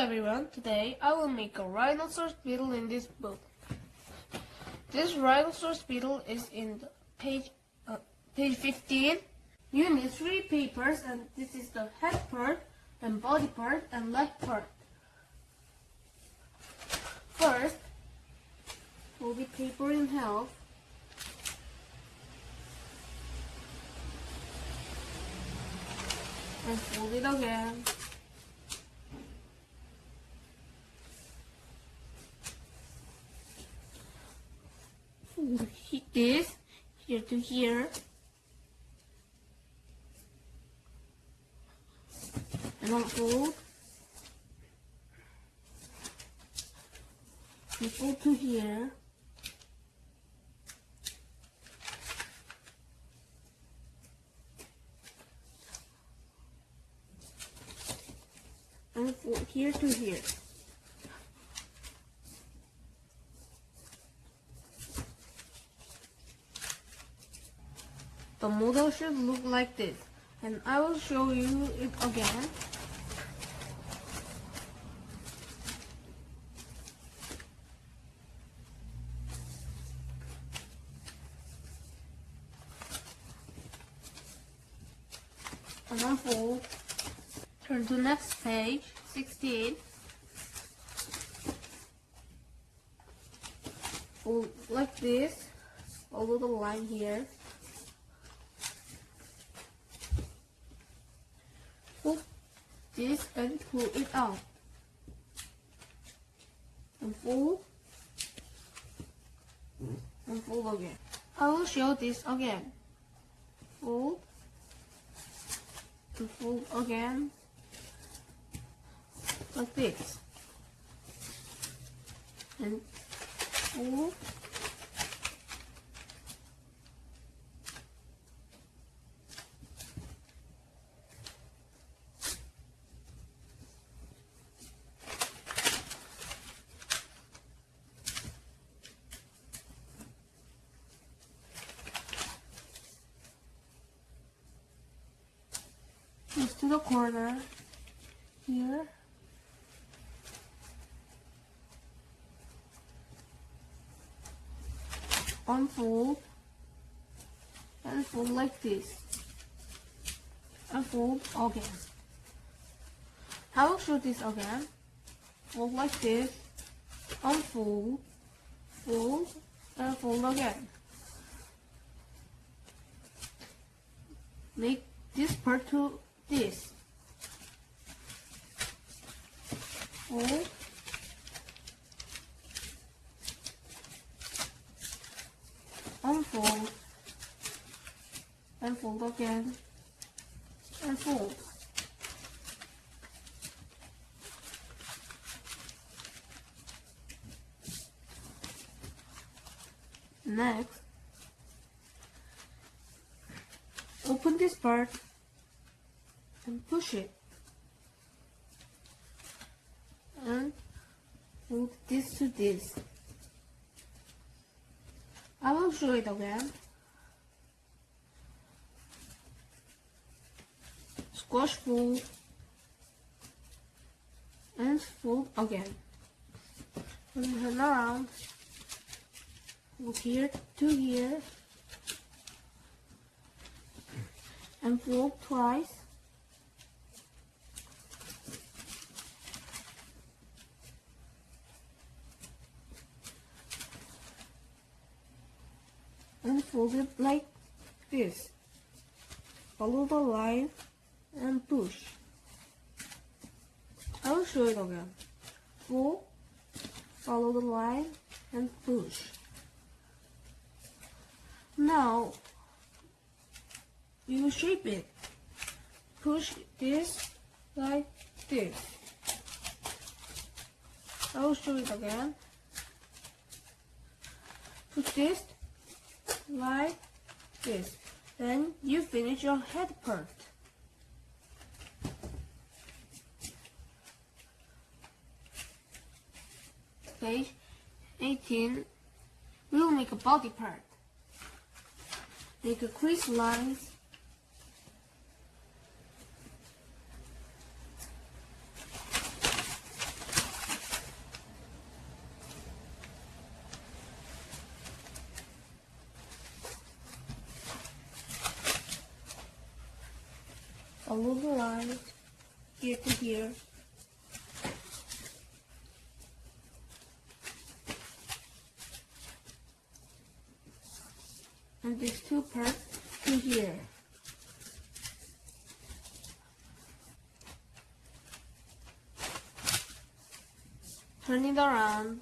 everyone, today I will make a rhinoceros beetle in this book. This rhinoceros beetle is in page uh, page 15. You need three papers and this is the head part and body part and leg part. First, fold the paper in half. And fold it again. This here to here. And unfold. People to here. And fold here to here. The model should look like this. And I will show you it again. And unfold. Turn to next page, 16. Fold like this. Follow the line here. Pull this and pull it out. And fold. And fold again. I will show this again. Fold. And fold again. Like this. And fold. To the corner here. Unfold and fold like this. Unfold again. I will show this again. Fold like this. Unfold, fold, and fold again. Make this part to this. Fold. Unfold. And fold again. And fold. Next, open this part and push it. And move this to this. I will show it again. Squash fold and fold again. And turn around. Fold here to here. And fold twice and fold it like this. Follow the line and push. I will show it again. Fold, follow the line and push. Now, you shape it. Push this like this. I will show it again. Put this like this. Then you finish your head part. Page 18. We will make a body part. Make a crease lines. Follow the line here to here. And these two parts to here. Turn it around.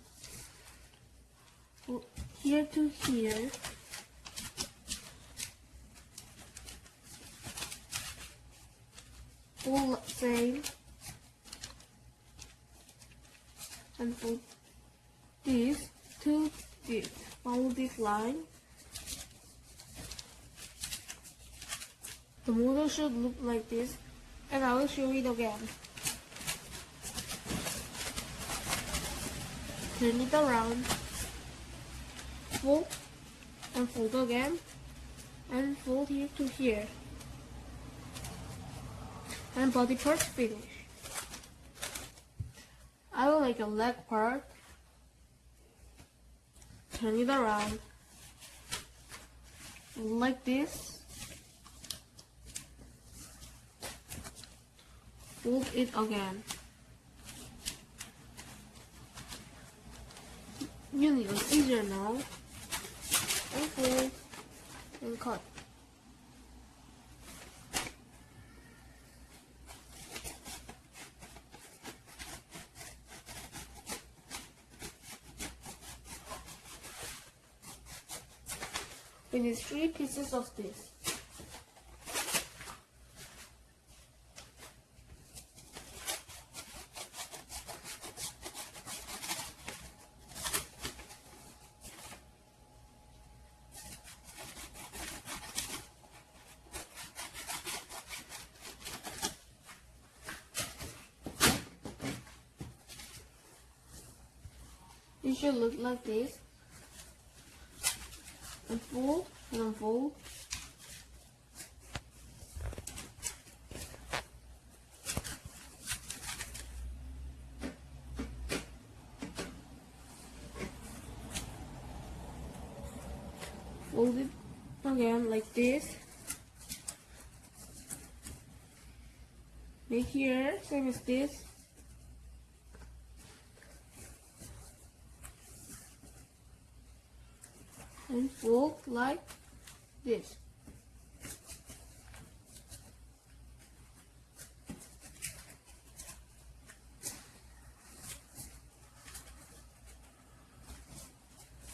Here to here. All same and for this to this this line. The model should look like this and I will show it again. Turn it around. Fold and fold again and fold here to here and body parts finish. I will make a leg part. Turn it around. Like this. Fold it again. You need an easier now. And fold and cut. Need three pieces of this. It should look like this unfold and. Fold it again like this. Make here, same as this. And fold like this.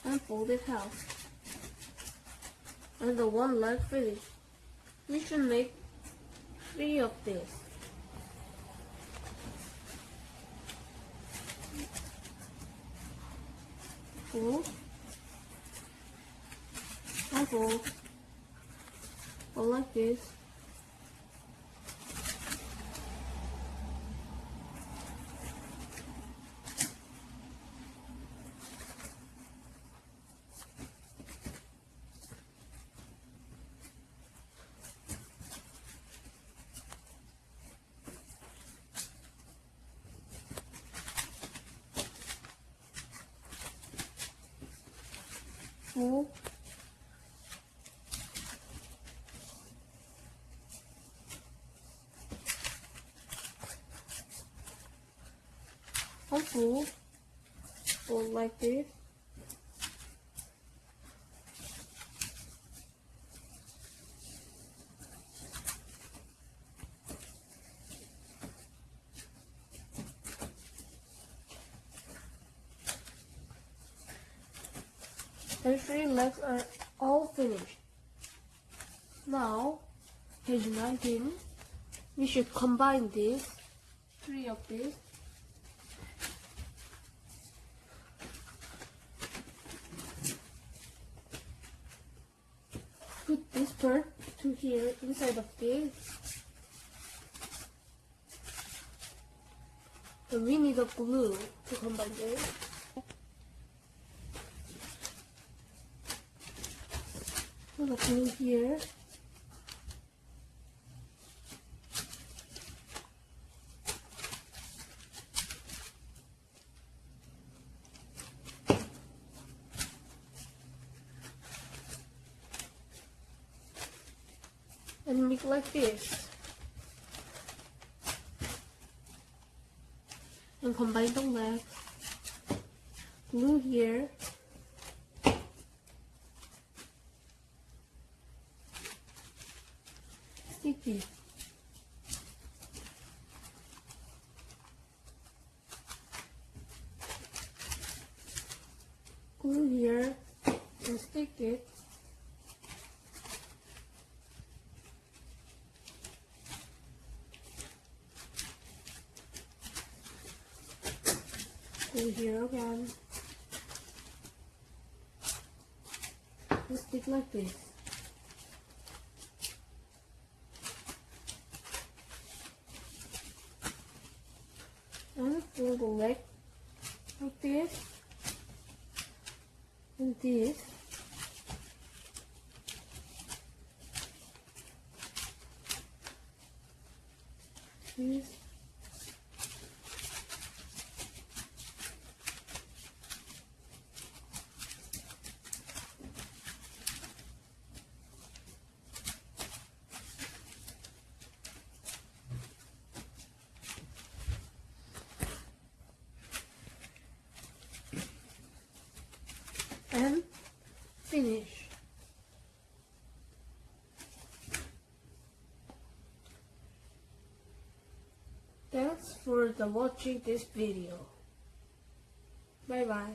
And fold it half. And the one leg finished. We should make three of this. Fold fold, fold like this. Fold fold, fold like this. The three legs are all finished. Now, page 19, we should combine these, three of these, put this part to here inside of this. And we need a glue to combine this. Put a glue here. and make like this? And combine the left glue here. Stick it Glue here again. And stick like this. And fold the leg like this. And this. This. And finish. Thanks for the watching this video. Bye bye.